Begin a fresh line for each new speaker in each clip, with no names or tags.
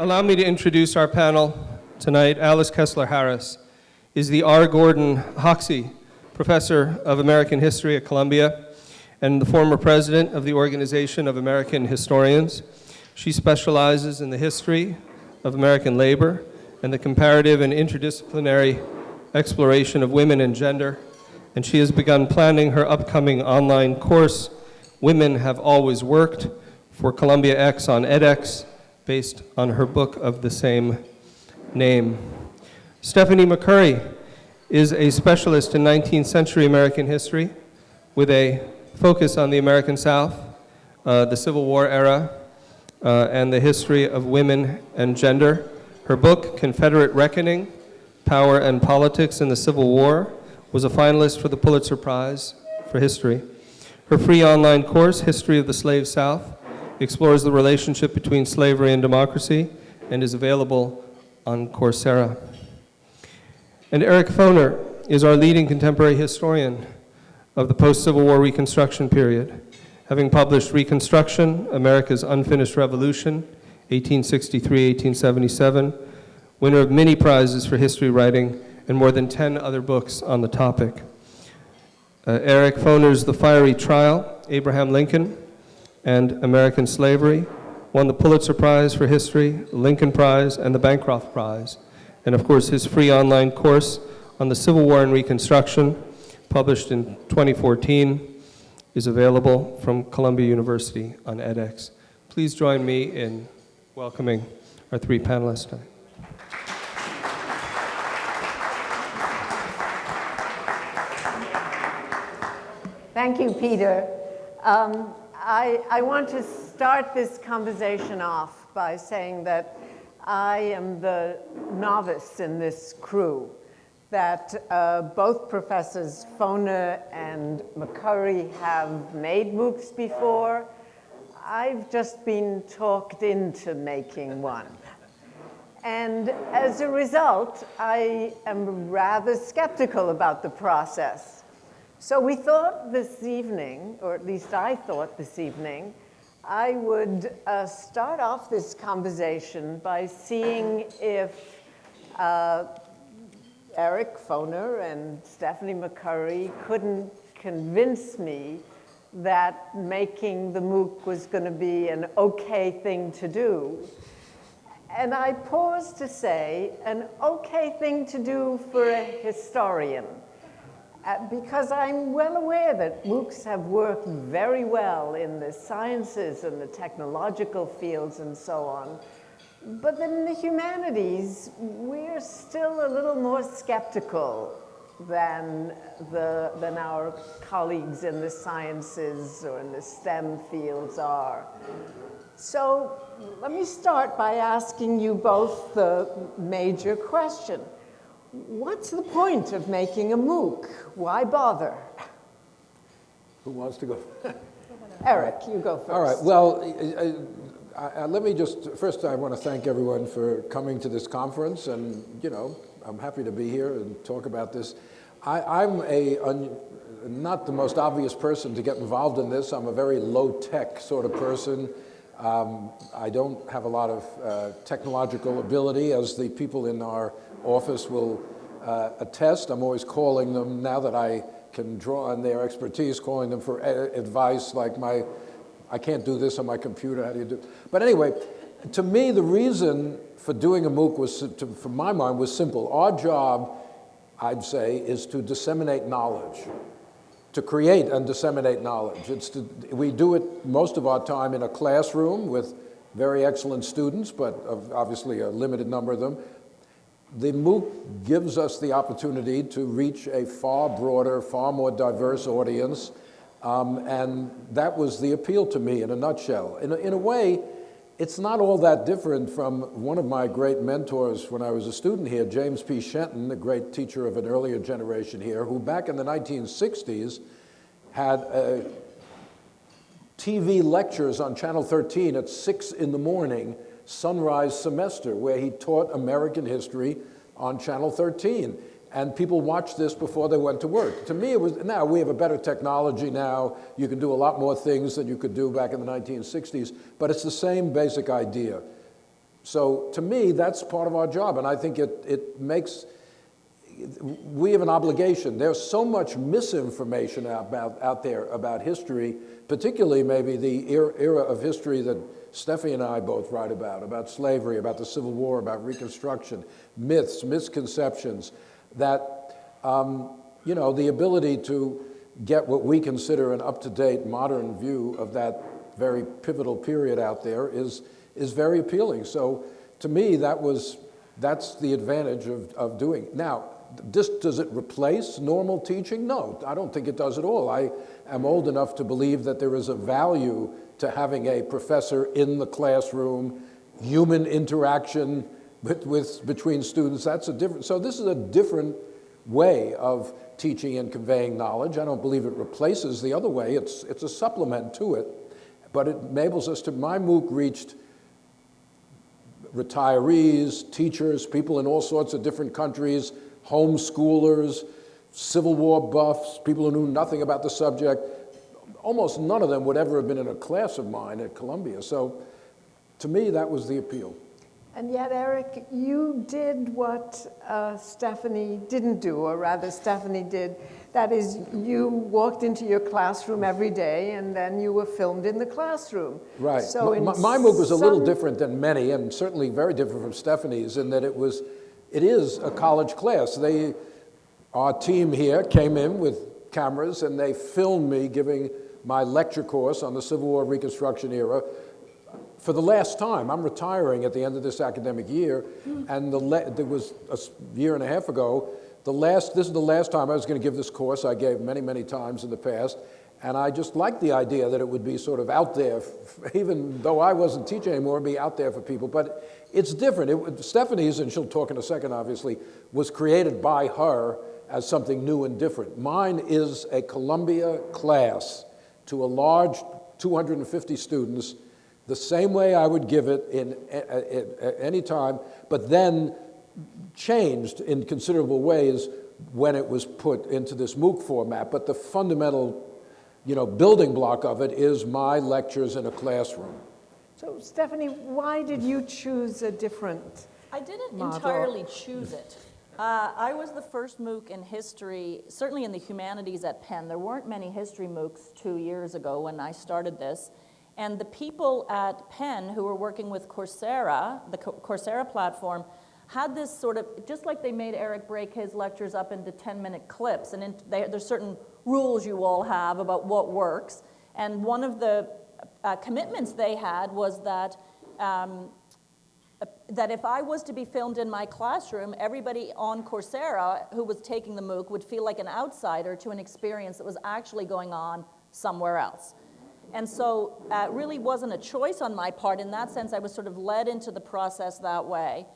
Allow me to introduce our panel tonight. Alice Kessler Harris is the R. Gordon Hoxie Professor of American History at Columbia and the former president of the Organization of American Historians. She specializes in the history of American labor and the comparative and interdisciplinary exploration of women and gender, and she has begun planning her upcoming online course, Women Have Always Worked, for Columbia X on edX, based on her book of the same name. Stephanie McCurry is a specialist in 19th century American history with a focus on the American South, uh, the Civil War era, uh, and the history of women and gender. Her book, Confederate Reckoning, Power and Politics in the Civil War, was a finalist for the Pulitzer Prize for History. Her free online course, History of the Slave South, explores the relationship between slavery and democracy and is available on Coursera. And Eric Foner is our leading contemporary historian of the post-Civil War Reconstruction period, having published Reconstruction, America's Unfinished Revolution, 1863-1877, winner of many prizes for history writing and more than 10 other books on the topic. Uh, Eric Foner's The Fiery Trial, Abraham Lincoln, and American Slavery won the Pulitzer Prize for History, Lincoln Prize, and the Bancroft Prize. And of course, his free online course on the Civil War and Reconstruction, published in 2014, is available from Columbia University on edX. Please join me in welcoming our three panelists tonight.
Thank you, Peter. Um, I, I want to start this conversation off by saying that I am the novice in this crew, that uh, both Professors Foner and McCurry have made MOOCs before. I've just been talked into making one. And as a result, I am rather skeptical about the process. So we thought this evening, or at least I thought this evening, I would uh, start off this conversation by seeing if uh, Eric Foner and Stephanie McCurry couldn't convince me that making the MOOC was going to be an okay thing to do. And I pause to say, an okay thing to do for a historian. Uh, because I'm well aware that MOOCs have worked very well in the sciences and the technological fields and so on. But in the humanities, we're still a little more skeptical than, the, than our colleagues in the sciences or in the STEM fields are. So let me start by asking you both the major question what's the point of making a MOOC? Why bother?
Who wants to go?
Eric, you go first.
All right, well, uh, uh, let me just, first I want to thank everyone for coming to this conference and, you know, I'm happy to be here and talk about this. I, am a, un, not the most obvious person to get involved in this. I'm a very low-tech sort of person. Um, I don't have a lot of uh, technological ability, as the people in our office will uh, attest. I'm always calling them, now that I can draw on their expertise, calling them for advice like my, I can't do this on my computer, how do you do? But anyway, to me, the reason for doing a MOOC was, to, from my mind, was simple. Our job, I'd say, is to disseminate knowledge, to create and disseminate knowledge. It's to, we do it most of our time in a classroom with very excellent students, but obviously a limited number of them, the MOOC gives us the opportunity to reach a far broader, far more diverse audience, um, and that was the appeal to me in a nutshell. In a, in a way, it's not all that different from one of my great mentors when I was a student here, James P. Shenton, a great teacher of an earlier generation here, who back in the 1960s had uh, TV lectures on Channel 13 at 6 in the morning sunrise semester where he taught American history on Channel 13. And people watched this before they went to work. To me, it was, now we have a better technology now. You can do a lot more things than you could do back in the 1960s, but it's the same basic idea. So to me, that's part of our job, and I think it, it makes, we have an obligation. There's so much misinformation about, out there about history, particularly maybe the era, era of history that Steffi and I both write about, about slavery, about the Civil War, about Reconstruction, myths, misconceptions, that, um, you know, the ability to get what we consider an up-to-date modern view of that very pivotal period out there is, is very appealing. So to me, that was, that's the advantage of, of doing. Now, this, does it replace normal teaching? No, I don't think it does at all. I am old enough to believe that there is a value to having a professor in the classroom, human interaction with, with, between students. That's a different, so this is a different way of teaching and conveying knowledge. I don't believe it replaces the other way. It's, it's a supplement to it, but it enables us to, my MOOC reached retirees, teachers, people in all sorts of different countries, homeschoolers, Civil War buffs, people who knew nothing about the subject. Almost none of them would ever have been in a class of mine at Columbia. So to me, that was the appeal.
And yet, Eric, you did what uh, Stephanie didn't do, or rather, Stephanie did. That is, you walked into your classroom every day, and then you were filmed in the classroom.
Right.
So
my, my MOOC was a little different than many, and certainly very different from Stephanie's, in that it was, it is a college class. They, our team here came in with cameras, and they filmed me giving my lecture course on the Civil War Reconstruction era for the last time. I'm retiring at the end of this academic year, hmm. and the there was a year and a half ago, the last, this is the last time I was going to give this course. I gave many, many times in the past, and I just liked the idea that it would be sort of out there, even though I wasn't teaching anymore, be out there for people. But it's different. It, Stephanie's, and she'll talk in a second, obviously, was created by her as something new and different. Mine is a Columbia class to a large 250 students the same way I would give it in at any time, but then changed in considerable ways when it was put into this MOOC format. But the fundamental you know, building block of it is my lectures in a classroom.
So Stephanie, why did you choose a different
I didn't
model?
entirely choose it. Uh, I was the first MOOC in history, certainly in the humanities at Penn. There weren't many history MOOCs two years ago when I started this. And the people at Penn who were working with Coursera, the Coursera platform, had this sort of, just like they made Eric break his lectures up into 10 minute clips, and in, they, there's certain rules you all have about what works. And one of the uh, commitments they had was that um, that if I was to be filmed in my classroom, everybody on Coursera who was taking the MOOC would feel like an outsider to an experience that was actually going on somewhere else. And so uh, it really wasn't a choice on my part. In that sense, I was sort of led into the process that way.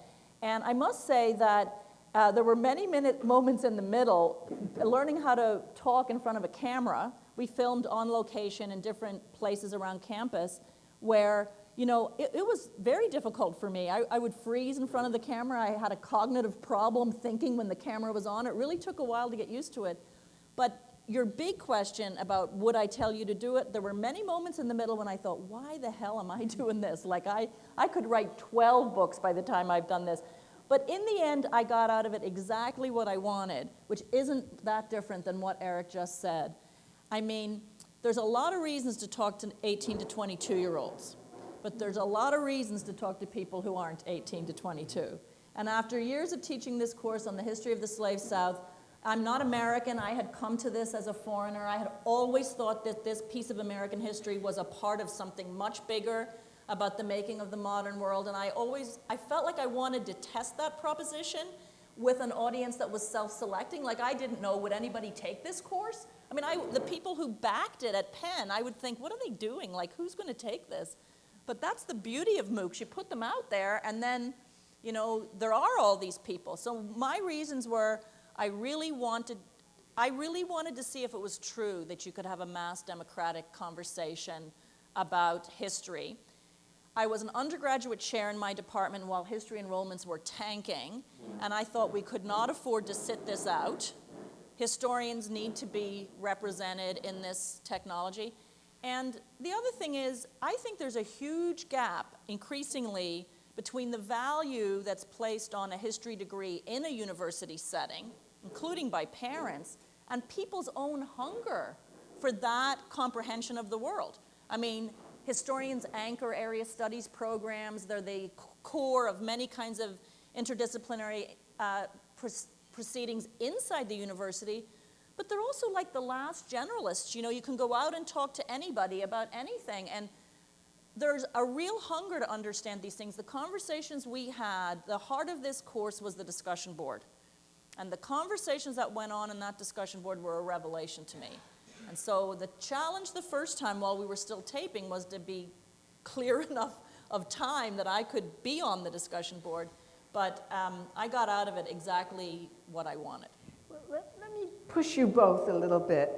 And I must say that uh, there were many minute moments in the middle, learning how to talk in front of a camera. We filmed on location in different places around campus where, you know, it, it was very difficult for me. I, I would freeze in front of the camera. I had a cognitive problem thinking when the camera was on. It really took a while to get used to it. But your big question about would I tell you to do it, there were many moments in the middle when I thought, why the hell am I doing this? Like I, I could write 12 books by the time I've done this. But in the end, I got out of it exactly what I wanted, which isn't that different than what Eric just said. I mean, there's a lot of reasons to talk to 18 to 22 year olds, but there's a lot of reasons to talk to people who aren't 18 to 22. And after years of teaching this course on the history of the slave South, I'm not American. I had come to this as a foreigner. I had always thought that this piece of American history was a part of something much bigger about the making of the modern world. And I always, I felt like I wanted to test that proposition with an audience that was self-selecting. Like I didn't know, would anybody take this course? I mean, I, the people who backed it at Penn, I would think, what are they doing? Like, who's going to take this? But that's the beauty of MOOCs. You put them out there, and then, you know, there are all these people. So my reasons were, I really wanted, I really wanted to see if it was true that you could have a mass democratic conversation about history. I was an undergraduate chair in my department while history enrollments were tanking, and I thought we could not afford to sit this out. Historians need to be represented in this technology. And the other thing is, I think there's a huge gap, increasingly, between the value that's placed on a history degree in a university setting, including by parents, and people's own hunger for that comprehension of the world. I mean, historians anchor area studies programs. They're the core of many kinds of interdisciplinary uh, proceedings inside the university, but they're also like the last generalists. You know, you can go out and talk to anybody about anything, and there's a real hunger to understand these things. The conversations we had, the heart of this course was the discussion board. And the conversations that went on in that discussion board were a revelation to me. And so the challenge the first time while we were still taping was to be clear enough of time that I could be on the discussion board. But um, I got out of it exactly what I wanted.
Well, let, let me push you both a little bit.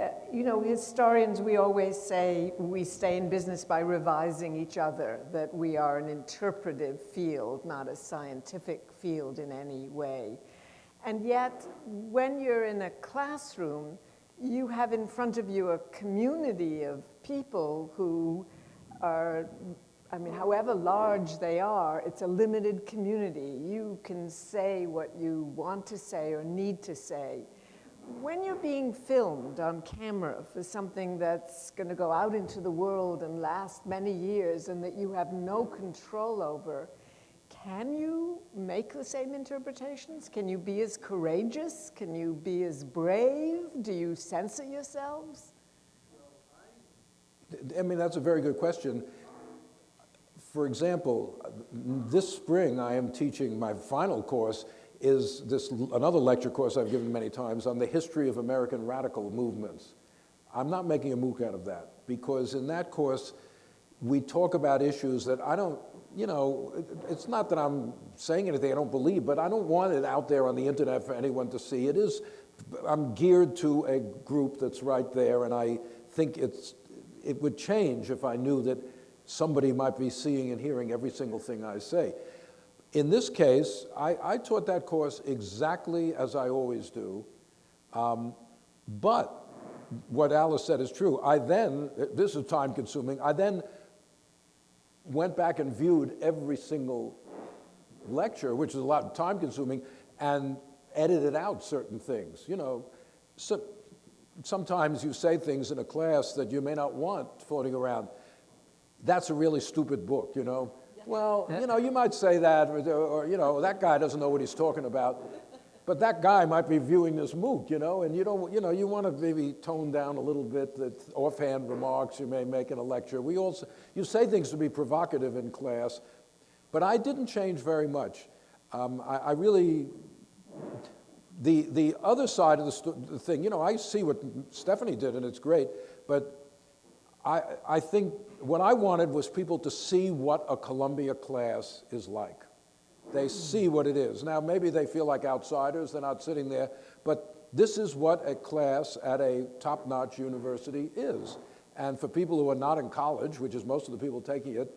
Uh, you know, historians, we always say we stay in business by revising each other, that we are an interpretive field, not a scientific field in any way. And yet, when you're in a classroom, you have in front of you a community of people who are, I mean, however large they are, it's a limited community. You can say what you want to say or need to say when you're being filmed on camera for something that's going to go out into the world and last many years and that you have no control over, can you make the same interpretations? Can you be as courageous? Can you be as brave? Do you censor yourselves?
I mean, that's a very good question. For example, this spring I am teaching my final course is this another lecture course I've given many times on the history of American radical movements. I'm not making a MOOC out of that because in that course we talk about issues that I don't, you know, it's not that I'm saying anything I don't believe, but I don't want it out there on the internet for anyone to see. It is, I'm geared to a group that's right there and I think it's, it would change if I knew that somebody might be seeing and hearing every single thing I say. In this case, I, I, taught that course exactly as I always do, um, but what Alice said is true. I then, this is time consuming, I then went back and viewed every single lecture, which is a lot time consuming, and edited out certain things. You know, so, sometimes you say things in a class that you may not want floating around. That's a really stupid book, you know. Well, you know, you might say that, or, or, you know, that guy doesn't know what he's talking about. But that guy might be viewing this MOOC, you know, and you don't, you know, you want to maybe tone down a little bit the offhand remarks you may make in a lecture. We also, you say things to be provocative in class, but I didn't change very much. Um, I, I, really, the, the other side of the, the thing, you know, I see what Stephanie did and it's great, but I, I think what I wanted was people to see what a Columbia class is like. They see what it is. Now, maybe they feel like outsiders, they're not sitting there, but this is what a class at a top-notch university is. And for people who are not in college, which is most of the people taking it,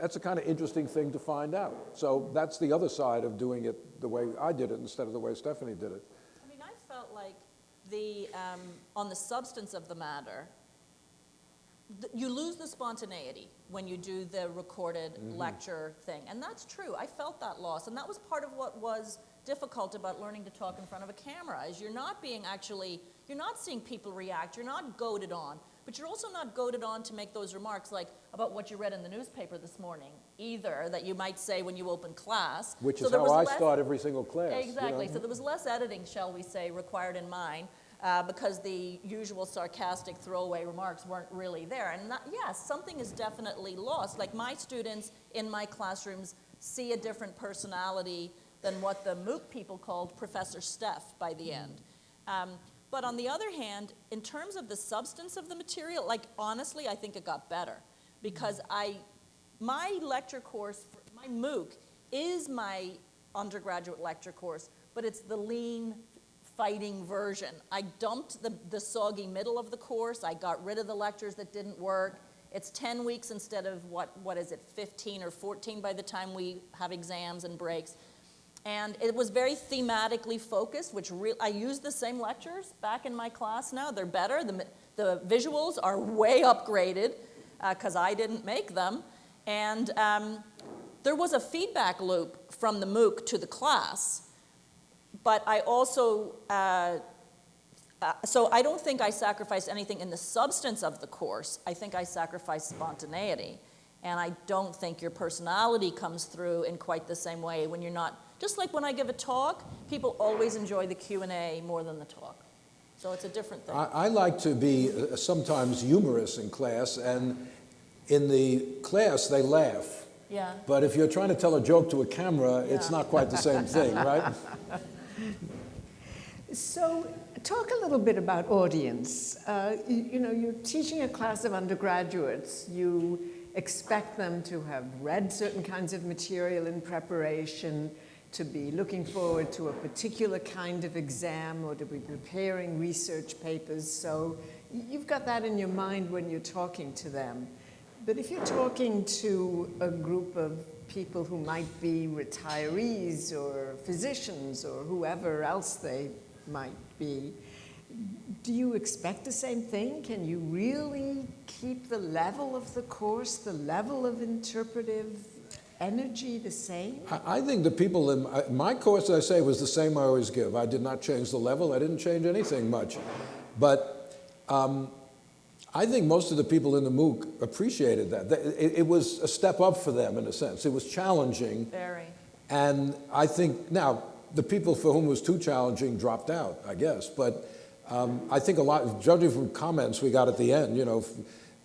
that's a kind of interesting thing to find out. So that's the other side of doing it the way I did it instead of the way Stephanie did it.
I mean, I felt like the, um, on the substance of the matter, you lose the spontaneity when you do the recorded mm -hmm. lecture thing. And that's true. I felt that loss. And that was part of what was difficult about learning to talk in front of a camera is you're not being actually, you're not seeing people react, you're not goaded on, but you're also not goaded on to make those remarks like about what you read in the newspaper this morning either that you might say when you open class.
Which so is how I start every single class.
Exactly.
You know?
So there was less editing, shall we say, required in mine uh, because the usual sarcastic throwaway remarks weren't really there. And not, yes, something is definitely lost. Like my students in my classrooms see a different personality than what the MOOC people called Professor Steph by the end. Um, but on the other hand, in terms of the substance of the material, like honestly, I think it got better because I, my lecture course, my MOOC is my undergraduate lecture course, but it's the lean fighting version. I dumped the, the soggy middle of the course. I got rid of the lectures that didn't work. It's 10 weeks instead of what, what is it, 15 or 14 by the time we have exams and breaks. And it was very thematically focused, which I use the same lectures back in my class now. They're better. The, the visuals are way upgraded because uh, I didn't make them. And um, There was a feedback loop from the MOOC to the class, but I also, uh, uh, so I don't think I sacrificed anything in the substance of the course. I think I sacrificed spontaneity. And I don't think your personality comes through in quite the same way when you're not, just like when I give a talk, people always enjoy the Q&A more than the talk. So it's a different thing.
I, I like to be uh, sometimes humorous in class, and in the class, they laugh.
Yeah.
But if you're trying to tell a joke to a camera, it's not quite the same thing, right?
So, talk a little bit about audience. Uh, you, you know, you're teaching a class of undergraduates. You expect them to have read certain kinds of material in preparation, to be looking forward to a particular kind of exam, or to be preparing research papers. So, you've got that in your mind when you're talking to them. But if you're talking to a group of people who might be retirees or physicians or whoever else they might be, do you expect the same thing? Can you really keep the level of the course, the level of interpretive energy the same?
I, think the people in my, my course, I say, was the same I always give. I did not change the level. I didn't change anything much. But um, I think most of the people in the MOOC appreciated that. It, it was a step up for them, in a sense. It was challenging.
Very.
And I think, now, the people for whom it was too challenging dropped out, I guess. But um, I think a lot, judging from comments we got at the end, you know,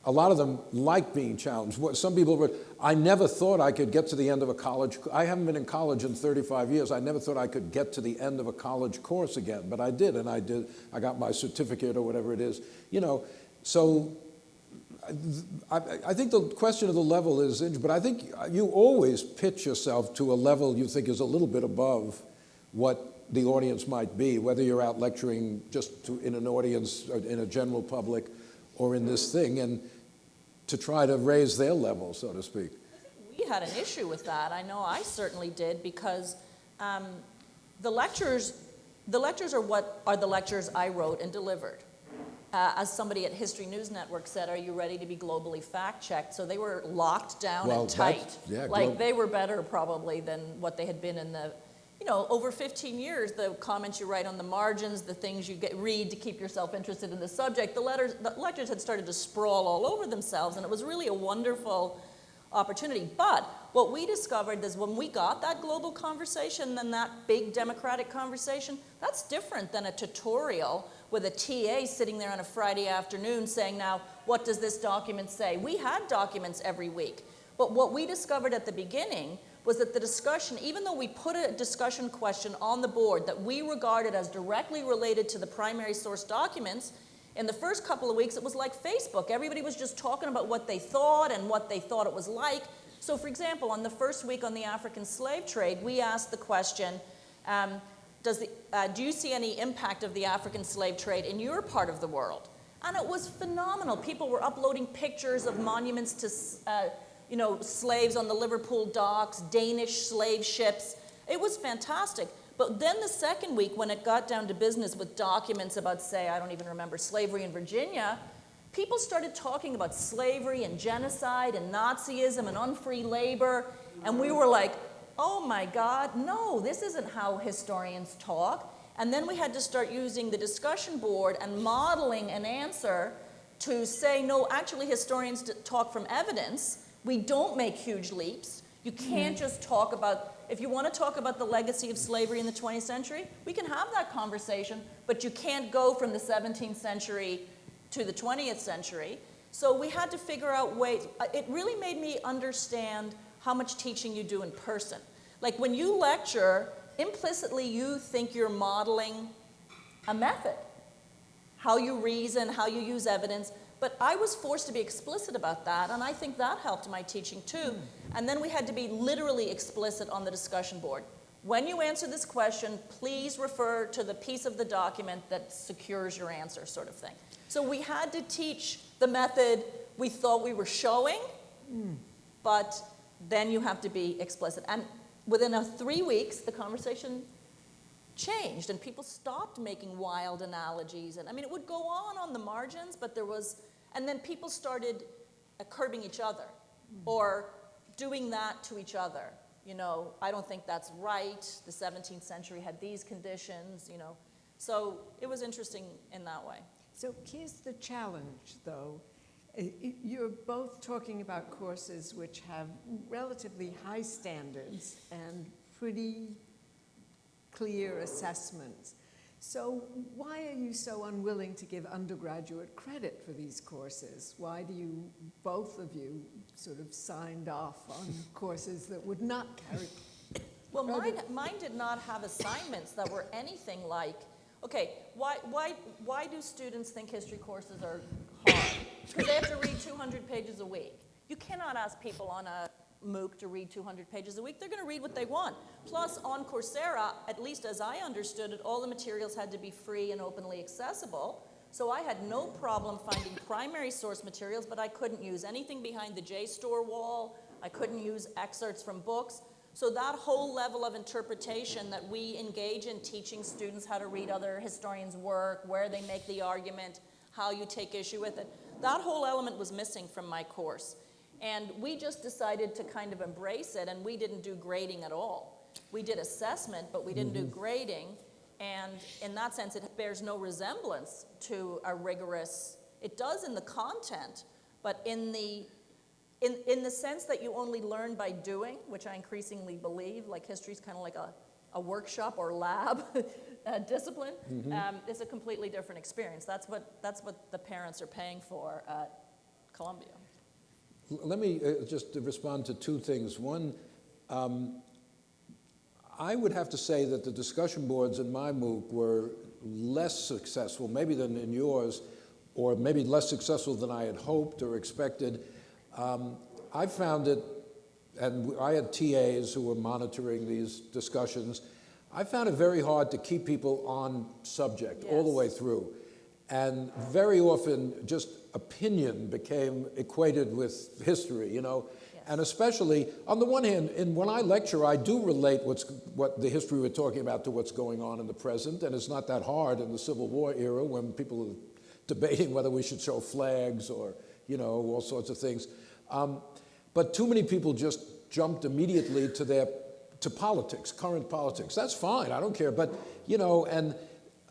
a lot of them like being challenged. What- Some people were, I never thought I could get to the end of a college, I haven't been in college in 35 years. I never thought I could get to the end of a college course again, but I did, and I did, I got my certificate or whatever it is. You know, so I, I think the question of the level is, but I think you always pitch yourself to a level you think is a little bit above what the audience might be, whether you're out lecturing just to, in an audience, or in a general public, or in this thing, and to try to raise their level, so to speak.
We had an issue with that. I know I certainly did because um, the lectures, the lectures are what are the lectures I wrote and delivered. Uh, as somebody at History News Network said, are you ready to be globally fact checked? So they were locked down
Well,
and tight.
yeah,
like they were better probably than what they had been in the, you know, over 15 years, the comments you write on the margins, the things you get read to keep yourself interested in the subject, the letters, the lectures had started to sprawl all over themselves, and it was really a wonderful opportunity. But what we discovered is when we got that global conversation and that big democratic conversation, that's different than a tutorial with a TA sitting there on a Friday afternoon saying, now, what does this document say? We had documents every week. But what we discovered at the beginning was that the discussion, even though we put a discussion question on the board that we regarded as directly related to the primary source documents, in the first couple of weeks, it was like Facebook. Everybody was just talking about what they thought and what they thought it was like. So, for example, on the first week on the African slave trade, we asked the question um, does the, uh, Do you see any impact of the African slave trade in your part of the world? And it was phenomenal. People were uploading pictures of monuments to uh, you know, slaves on the Liverpool docks, Danish slave ships. It was fantastic. But then the second week, when it got down to business with documents about, say, I don't even remember, slavery in Virginia, people started talking about slavery and genocide and Nazism and unfree labor. And we were like, oh my God, no, this isn't how historians talk. And then we had to start using the discussion board and modeling an answer to say, no, actually, historians talk from evidence. We don't make huge leaps. You can't just talk about, if you want to talk about the legacy of slavery in the 20th century, we can have that conversation, but you can't go from the 17th century to the 20th century. So we had to figure out ways. uh, It really made me understand how much teaching you do in person. Like when you lecture, implicitly you think you're modeling a method how you reason, how you use evidence. But I was forced to be explicit about that, and I think that helped my teaching too. Hmm. And then we had to be literally explicit on the discussion board. When you answer this question, please refer to the piece of the document that secures your answer, sort of thing. So we had to teach the method we thought we were showing, hmm. but then you have to be explicit. And within a three weeks, the conversation changed and people stopped making wild analogies and i mean it would go on on the margins but there was and then people started uh, curbing each other or doing that to each other. You know, I don't think that's right. The 17th century had these conditions, you know. So it was interesting in that way.
So here's the challenge, though. I- I- You're both talking about courses which have relatively high standards and pretty clear assessments. So why are you so unwilling to give undergraduate credit for these courses? Why do you, both of you, sort of signed off on courses that would not carry?
Well, mine, mine did not have assignments that were anything like, okay, why, why, why do students think history courses are hard? Because they have to read 200 pages a week. You cannot ask people on a MOOC to read 200 pages a week. They're going to read what they want. Plus, on Coursera, at least as I understood it, all the materials had to be free and openly accessible. So I had no problem finding primary source materials, but I couldn't use anything behind the JSTOR wall. I couldn't use excerpts from books. So that whole level of interpretation that we engage in teaching students how to read other historians' work, where they make the argument, how you take issue with it, that whole element was missing from my course. And we just decided to kind of embrace it, and we didn't do grading at all. We did assessment, but we didn't do mm-hmm. grading. And in that sense, it bears no resemblance to a rigorous, it does in the content, but in the in, in the sense that you only learn by doing, which I increasingly believe, like history is kind of like a, a workshop or lab uh, discipline, um, it's a completely different experience. That's what, that's what the parents are paying for at Columbia.
Let me uh, just respond to two things. One, um, I would have to say that the discussion boards in my MOOC were less successful, maybe than in yours, or maybe less successful than I had hoped or expected. Um, I found it, and I had TAs who were monitoring these discussions. I found it very hard to keep people on subject all the way through. And very often, just opinion became equated with history, you know? And especially, on the one hand, in, when I lecture, I do relate what's, what the history we're talking about to what's going on in the present, and it's not that hard in the Civil War era when people are debating whether we should show flags or, you know, all sorts of things. Um, but too many people just jumped immediately to their, to politics, current politics. That's fine, I don't care, but, you know, and,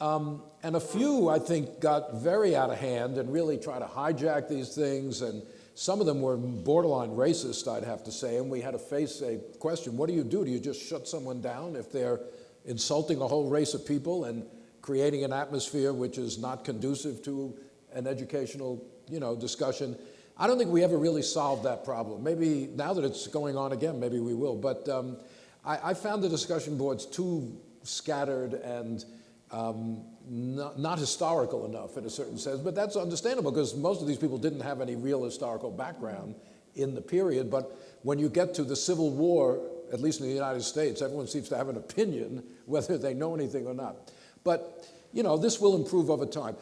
um, and a few, I think, got very out of hand and really tried to hijack these things. And some of them were borderline racist, I'd have to say. And we had to face a question what do you do? Do you just shut someone down if they're insulting a whole race of people and creating an atmosphere which is not conducive to an educational you know, discussion? I don't think we ever really solved that problem. Maybe now that it's going on again, maybe we will. But um, I, I found the discussion boards too scattered and um, not, not historical enough in a certain sense, but that's understandable because most of these people didn't have any real historical background in the period. But when you get to the Civil War, at least in the United States, everyone seems to have an opinion whether they know anything or not. But, you know, this will improve over time.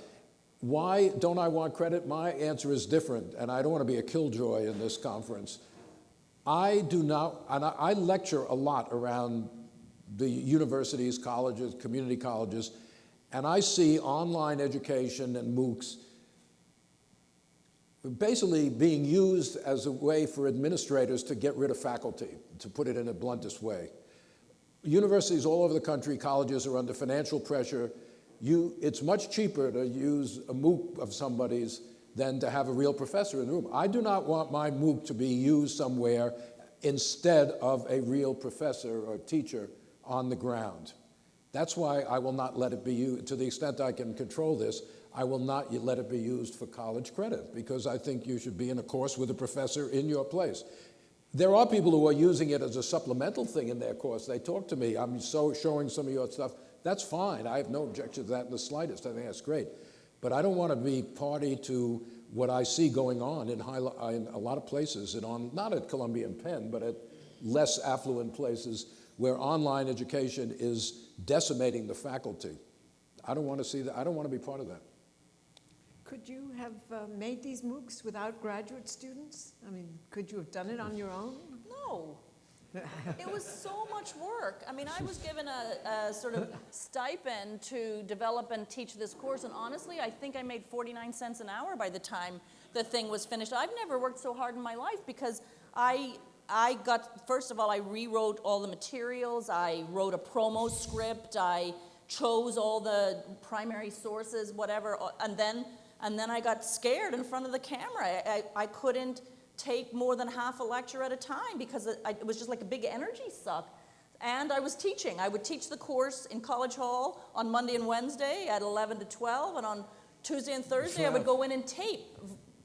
Why don't I want credit? My answer is different, and I don't want to be a killjoy in this conference. I do not, and I, lecture a lot around the universities, colleges, community colleges, and I see online education and MOOCs basically being used as a way for administrators to get rid of faculty, to put it in the bluntest way. Universities all over the country, colleges are under financial pressure. You, it's much cheaper to use a MOOC of somebody's than to have a real professor in the room. I do not want my MOOC to be used somewhere instead of a real professor or teacher on the ground. That's why I will not let it be used, to the extent I can control this, I will not let it be used for college credit because I think you should be in a course with a professor in your place. There are people who are using it as a supplemental thing in their course. They talk to me, I'm so showing some of your stuff. That's fine. I have no objection to that in the slightest. I think that's great. But I don't want to be party to what I see going on in, high, in a lot of places, and on, not at Columbia and Penn, but at less affluent places where online education is decimating the faculty. I don't want to see that. I don't want to be part of that.
Could you have uh, made these MOOCs without graduate students? I mean, could you have done it on your own?
No. It was so much work. I mean, I was given a, a, sort of stipend to develop and teach this course, and honestly, I think I made 49 cents an hour by the time the thing was finished. I've never worked so hard in my life because I I got, first of all, I rewrote all the materials. I wrote a promo script. I chose all the primary sources, whatever. And then, and then I got scared in front of the camera. I, I, I couldn't take more than half a lecture at a time because it, I, it was just like a big energy suck. And I was teaching. I would teach the course in College Hall on Monday and Wednesday at 11 to 12, and on Tuesday and Thursday I would go in and tape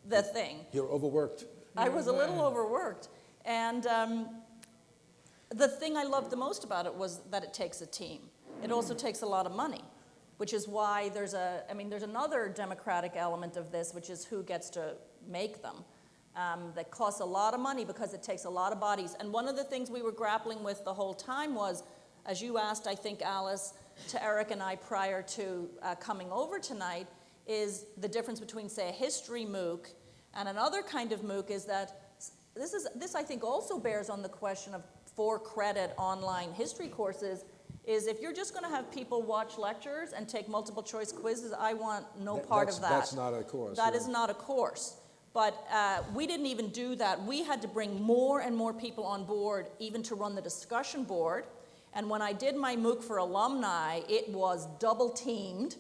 the thing.
You're overworked.
I was a little overworked. And um, the thing I loved the most about it was that it takes a team. It also takes a lot of money, which is why there's a, I mean, there's another democratic element of this, which is who gets to make them. Um, that costs a lot of money because it takes a lot of bodies. And one of the things we were grappling with the whole time was, as you asked, I think, Alice, to Eric and I prior to uh, coming over tonight, is the difference between, say, a history MOOC and another kind of MOOC is that this, is, this I think also bears on the question of for credit online history courses is if you're just going to have people watch lectures and take multiple choice quizzes, I want no
That-
part of that.
that's not a course,
That is not a course. But uh, we didn't even do that. We had to bring more and more people on board, even to run the discussion board. And when I did my MOOC for alumni, it was double teamed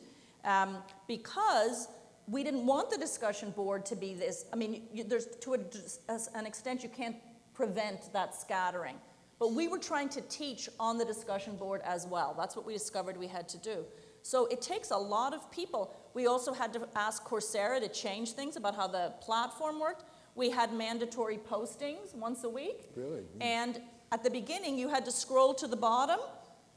um, because we didn't want the discussion board to be this. I mean, you, there's to a, an extent you can't prevent that scattering. But we were trying to teach on the discussion board as well. That's what we discovered we had to do. So it takes a lot of people. We also had to ask Coursera to change things about how the platform worked. We had mandatory postings once a week.
Really?
And at the beginning, you had to scroll to the bottom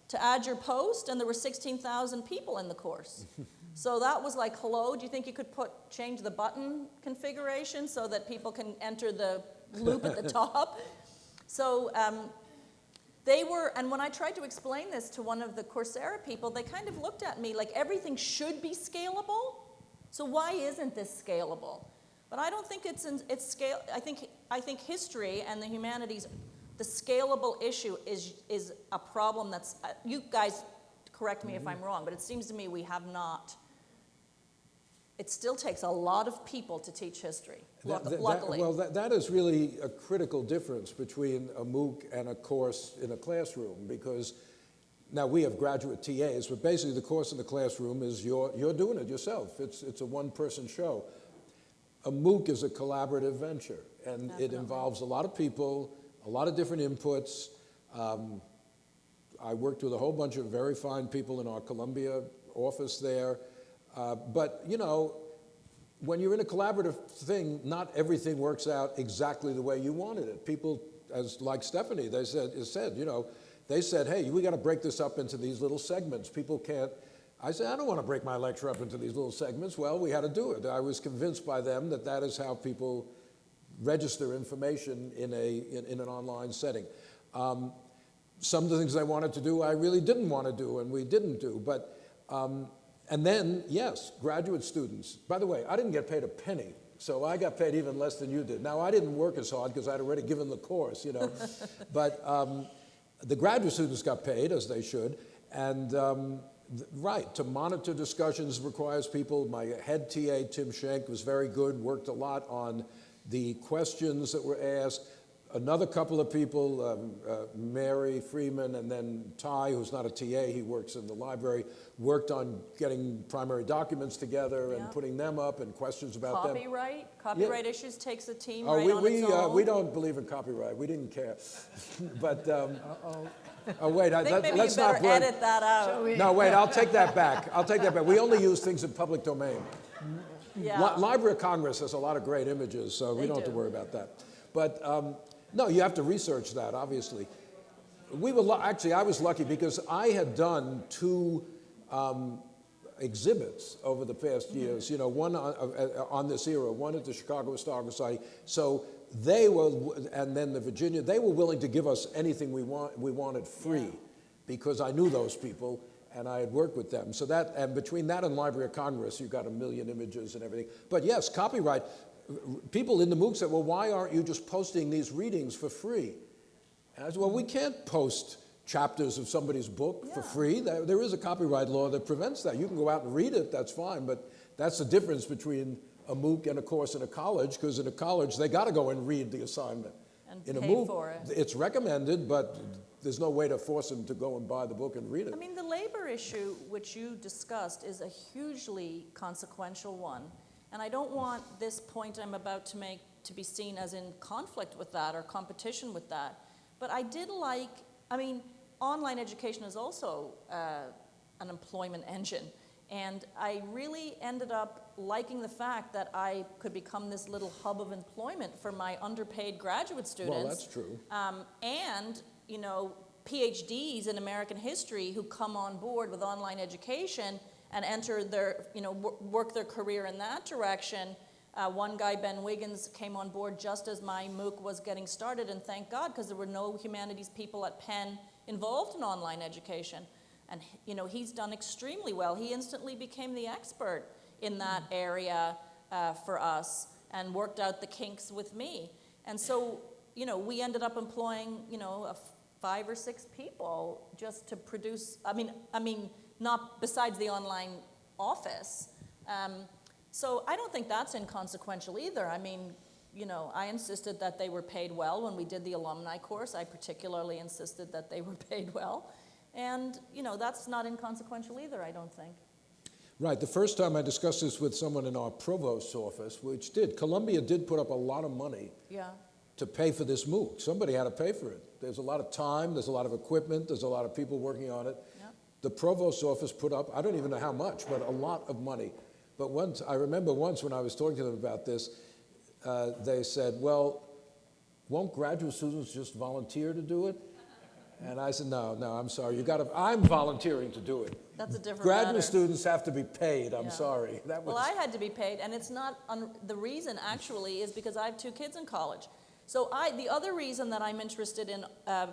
to add your post, and there were 16,000 people in the course. so that was like, hello, do you think you could put change the button configuration so that people can enter the loop at the top? So um, they were, and when I tried to explain this to one of the Coursera people, they kind of looked at me like everything should be scalable. So why isn't this scalable? But I don't think it's in, it's scale. I think I think history and the humanities, the scalable issue is is a problem that's. Uh, you guys, correct me if I'm wrong, but it seems to me we have not. It still takes a lot of people to teach history.
That- that-
luckily,
well, that, that is really a critical difference between a MOOC and a course in a classroom because now we have graduate TAs, but basically the course in the classroom is you're, you're doing it yourself. It's, it's a one-person show. A MOOC is a collaborative venture, and it involves a lot of people, a lot of different inputs. Um, I worked with a whole bunch of very fine people in our Columbia office there. Uh, but, you know, when you're in a collaborative thing, not everything works out exactly the way you wanted it. People, as like Stephanie, they said, said, you know, they said, hey, we got to break this up into these little segments. People can't. I said, I don't want to break my lecture up into these little segments. Well, we had to do it. I was convinced by them that that is how people register information in, a, in, in an online setting. Um, some of the things I wanted to do, I really didn't want to do, and we didn't do. But, um, and then, yes, graduate students. By the way, I didn't get paid a penny, so I got paid even less than you did. Now, I didn't work as hard because I'd already given the course, you know. but um, the graduate students got paid, as they should. And um, right, to monitor discussions requires people. My head TA, Tim Schenk, was very good, worked a lot on the questions that were asked. Another couple of people, um, uh, Mary Freeman and then Ty, who's not a TA, he works in the library, worked on getting primary documents together and
Yeah.
putting them up and questions about them.
copyright, copyright issues takes a team
Oh,
right
we,
on
we,
its
uh, we don't believe in copyright. We didn't care. but, um, oh, wait, I,
I think
let,
maybe
let's
you
not
better
burn.
edit that out.
No, wait, I'll take that back. I'll take that back. We only use things in public domain.
Yeah.
Li- Library of Congress has a lot of great images, so we don't have to worry about that. But um, no, you have to research that, obviously. We were actually, I was lucky because I had done two um, exhibits over the past
Mm-hmm.
years. You know, one on, uh, on this era, one at the Chicago Historical Society. So they were, and then the Virginia, they were willing to give us anything we want, we wanted free, because I knew those people and I had worked with them. So that, and between that and Library of Congress, you got a million images and everything. But yes, copyright. People in the MOOC said, well, why aren't you just posting these readings for free? And I said, well, we can't post chapters of somebody's book for free. There, there is a copyright law that prevents that. You can go out and read it, that's fine, but that's the difference between a MOOC and a course in a college, because in a college, they got to go and read the assignment.
And
in a MOOC,
for it.
It's recommended, but there's no way to force them to go and buy the book and read it.
I mean, the labor issue, which you discussed, is a hugely consequential one. And I don't want this point I'm about to make to be seen as in conflict with that or competition with that. But I did like, I mean, online education is also uh, an employment engine. And I really ended up liking the fact that I could become this little hub of employment for my underpaid graduate students.
Well, that's true.
Um, and, you know, PhDs in American history who come on board with online education and enter their, you know, work their career in that direction. Uh, one guy, Ben Wiggins, came on board just as my MOOC was getting started, and thank God, because there were no humanities people at Penn involved in online education. And, you know, he's done extremely well. He instantly became the expert in that area uh, for us and worked out the kinks with me. And so, you know, we ended up employing, you know, five or six people just to produce. I mean, I mean, not besides the online office. Um, so I don't think that's inconsequential either. I mean, you know, I insisted that they were paid well when we did the alumni course. I particularly insisted that they were paid well. And, you know, that's not inconsequential either, I don't think.
Right. The first time I discussed this with someone in our provost's office, which did, Columbia did put up a lot of money
Yeah.
to pay for this MOOC. Somebody had to pay for it. There's a lot of time, there's a lot of equipment, there's a lot of people working on it. The provost's office put up, I don't even know how much, but a lot of money. But once, I remember once when I was talking to them about this, uh, they said, well, won't graduate students just volunteer to do it? And I said, no, no, I'm sorry. You got to, I'm volunteering to do it.
That's a different
Graduate
matter.
students have to be paid. I'm
Yeah.
sorry. That was,
Well, I had to be paid, and it's not, the reason actually is because I have two kids in college. So I, the other reason that I'm interested in uh,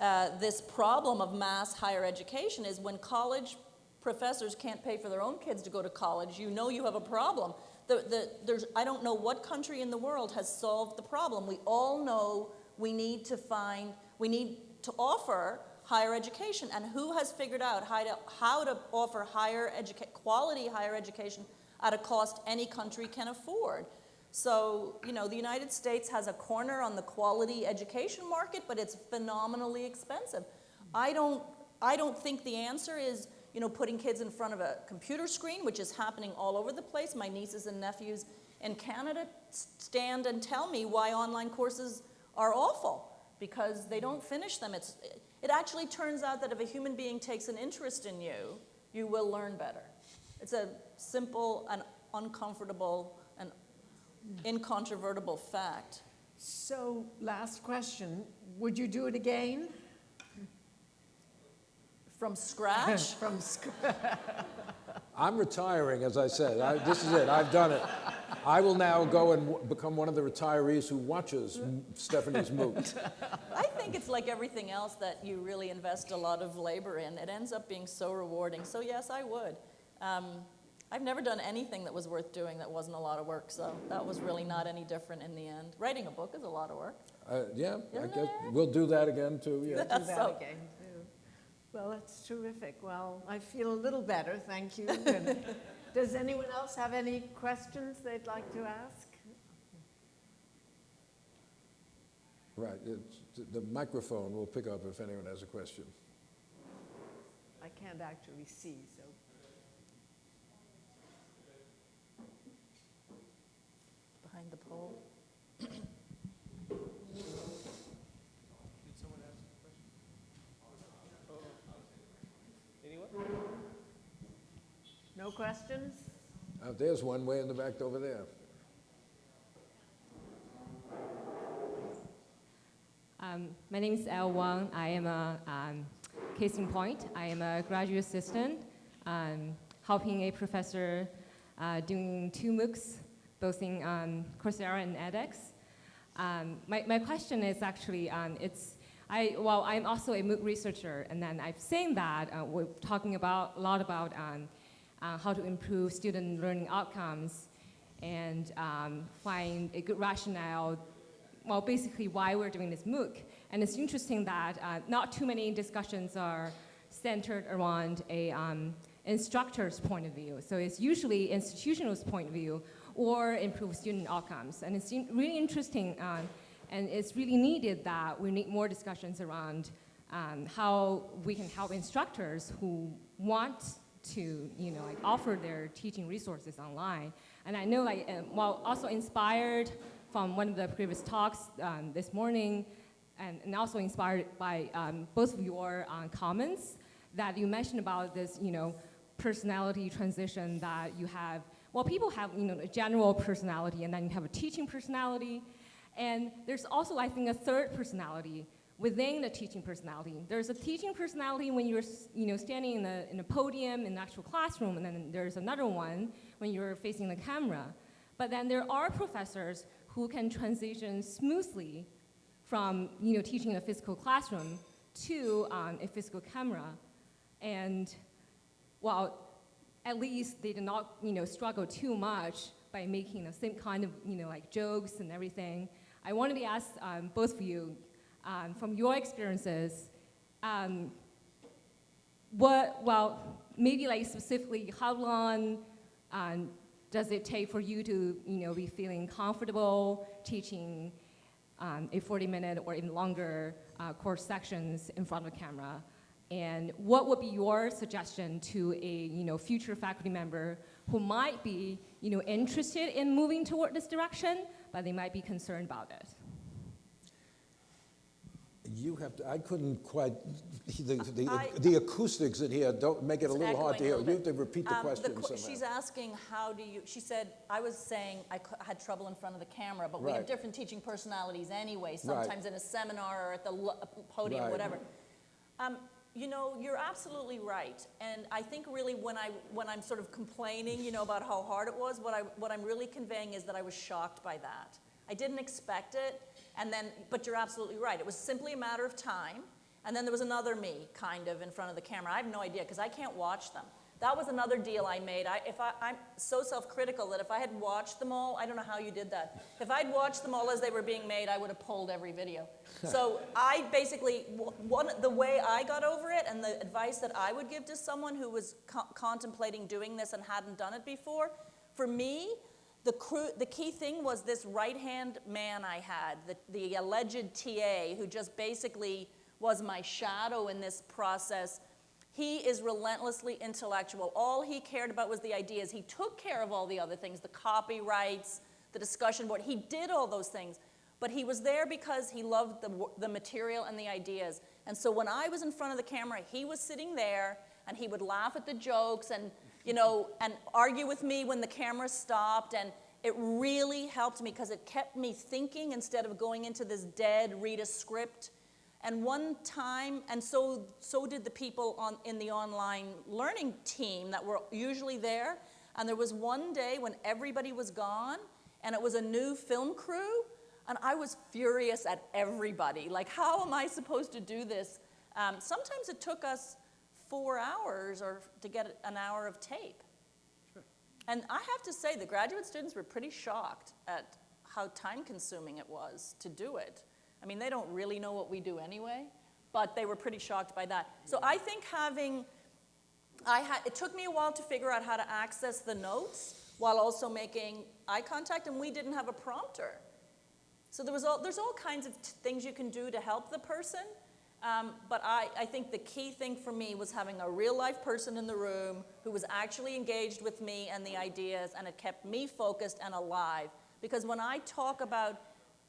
uh, this problem of mass higher education is when college professors can't pay for their own kids to go to college, you know you have a problem. The, the, there's, I don't know what country in the world has solved the problem. We all know we need to find, we need to offer higher education. And who has figured out how to, how to offer higher quality higher education at a cost any country can afford? So, you know, the United States has a corner on the quality education market, but it's phenomenally expensive. I don't, I don't think the answer is, you know, putting kids in front of a computer screen, which is happening all over the place. My nieces and nephews in Canada stand and tell me why online courses are awful because they don't finish them. It's, it actually turns out that if a human being takes an interest in you, you will learn better. It's a simple and uncomfortable incontrovertible fact.
So, last question, would you do it again?
From scratch?
From scratch.
I'm retiring, as I said. I, this is it. I've done it. I will now go and w- become one of the retirees who watches M- Stephanie's MOOC.
I think it's like everything else that you really invest a lot of labor in. It ends up being so rewarding. So, yes, I would. Um, I've never done anything that was worth doing that wasn't a lot of work, so that was really not any different in the end. Writing a book is a lot of work.
Uh, yeah,
Isn't
guess
it?
we'll do that again too. Yeah.
do that
So-
again, too. Well, that's terrific. Well, I feel a little better, thank you. And Does anyone else have any questions they'd like to ask?
Right. It's, the microphone will pick up if anyone has a question.
I can't actually see, so.
Behind the pole.
Did someone ask a question? Oh. Anyone?
No questions?
Uh, there's one way in the back over there.
Um, my name is El Wang. I am a um, case in point. I am a graduate assistant, um, helping a professor uh, doing two MOOCs, both in um, Coursera and edX. Um, my, my question is actually, um, it's, I, well, I'm also a MOOC researcher, and then I've seen that uh, we're talking about a lot about um, uh, how to improve student learning outcomes and um, find a good rationale well, basically why we're doing this MOOC. And it's interesting that uh, not too many discussions are centered around a um, instructor's point of view. So it's usually institutional's point of view or improve student outcomes. And it's really interesting um, And it's really needed that we need more discussions around um, how we can help instructors who want to, you know, like offer their teaching resources online. And I know, like, um, well, also inspired from one of the previous talks um, this morning, and, and also inspired by um, both of your uh, comments that you mentioned about this, you know, personality transition that you have. Well, people have, you know, a general personality, and then you have a teaching personality, and there's also, I think, a third personality within the teaching personality. There's a teaching personality when you're, you know, standing in a, in a podium in an actual classroom, and then there's another one when you're facing the camera. But then there are professors who can transition smoothly from, you know, teaching in a physical classroom to um, a physical camera. And well, at least they did not, you know, struggle too much by making the same kind of, you know, like jokes and everything. I wanted to ask um, both of you, um, from your experiences, um, what, well, maybe like specifically, how long um, does it take for you to, you know, be feeling comfortable teaching um, a 40-minute or even longer uh, course sections in front of a camera? And what would be your suggestion to a, you know, future faculty member who might be, you know, interested in moving toward this direction, but they might be concerned about it?
You have to, I couldn't quite, the, the,
I-
the acoustics in here don't make it a little hard to hear. You have to repeat the
Um,
question
que-
somehow.
She's asking, how do you, she said, I was saying I had trouble in front of the camera, but we have different teaching personalities anyway, sometimes in a seminar or at the podium,
Right.
whatever. Um, you know, you're absolutely right. And I think really when, I, when I'm sort of complaining, you know, about how hard it was, what, I, what I'm really conveying is that I was shocked by that. I didn't expect it, and then, but you're absolutely right. It was simply a matter of time. And then there was another me, kind of, in front of the camera. I have no idea, because I can't watch them. That was another deal I made. I, if I, I'm so self-critical that if I had watched them all, I don't know how you did that. If I'd watched them all as they were being made, I would have pulled every video. so I basically, one, the way I got over it and the advice that I would give to someone who was co- contemplating doing this and hadn't done it before, for me, the, cru- the key thing was this right-hand man I had, the, the alleged TA, who just basically was my shadow in this process. He is relentlessly intellectual. All he cared about was the ideas. He took care of all the other things, the copyrights, the discussion board. He did all those things. But he was there because he loved the, the material and the ideas. And so when I was in front of the camera, he was sitting there and he would laugh at the jokes and, you know, and argue with me when the camera stopped. And it really helped me because it kept me thinking instead of going into this dead, read a script. And one time, and so, so did the people on, in the online learning team that were usually there. And there was one day when everybody was gone, and it was a new film crew, and I was furious at everybody. Like, how am I supposed to do this? Um, sometimes it took us four hours or to get an hour of tape. And I have to say, the graduate students were pretty shocked at how time consuming it was to do it. I mean, they don't really know what we do anyway, but they were pretty shocked by that. So I think having, I had, it took me a while to figure out how to access the notes while also making eye contact, and we didn't have a prompter. So there was all, there's all kinds of things you can do to help the person. Um, but I, I think the key thing for me was having a real life person in the room who was actually engaged with me and the ideas, and it kept me focused and alive. Because when I talk about,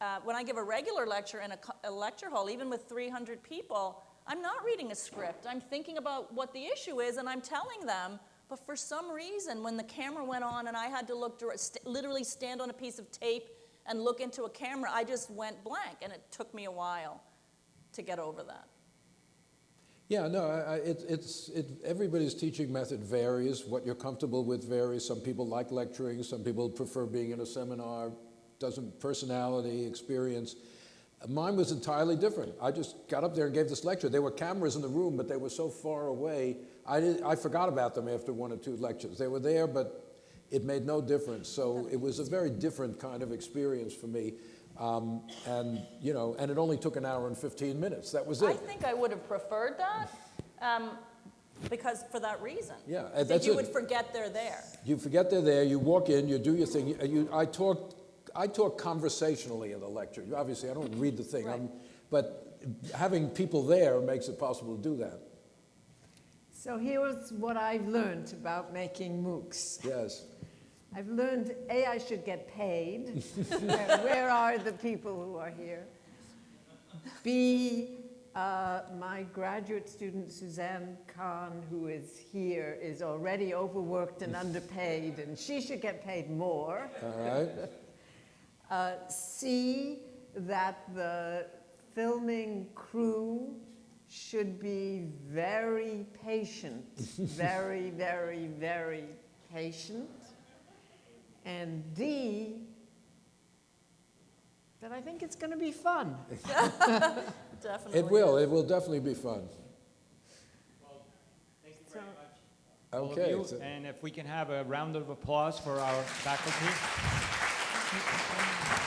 uh, when I give a regular lecture in a, a lecture hall, even with 300 people, I'm not reading a script. I'm thinking about what the issue is, and I'm telling them. But for some reason, when the camera went on and I had to look, st- literally stand on a piece of tape and look into a camera, I just went blank, and it took me a while to get over that.
Yeah, no, I, I, it, it's, it, everybody's teaching method varies. What you're comfortable with varies. Some people like lecturing, some people prefer being in a seminar, doesn't personality, experience. Mine was entirely different. I just got up there and gave this lecture. There were cameras in the room, but they were so far away, I, did, I forgot about them after one or two lectures. They were there, but it made no difference. So it was a very different kind of experience for me. Um, and, you know, and it only took an hour and 15 minutes. That was it.
I think I would have preferred that um, because for that reason.
Yeah,
think you
it.
would forget they're there.
You forget they're there, you walk in, you do your thing. You, you, I talked I talk conversationally in the lecture. Obviously, I don't read the thing, I'm, but having people there makes it possible to do that.
So here's what I've learned about making MOOCs.
Yes.
I've learned, A, I should get paid. where, where are the people who are here? B, uh, my graduate student Suzanne Kahn, who is here, is already overworked and underpaid, and she should get paid more.
All right.
Uh, C, that the filming crew should be very patient, very, very, very patient. And D, that I think it's going to be fun.
Definitely.
It will, it will definitely be fun.
Thank you very much, all of
Okay.
you. And if we can have a round of applause for our faculty. Thank you.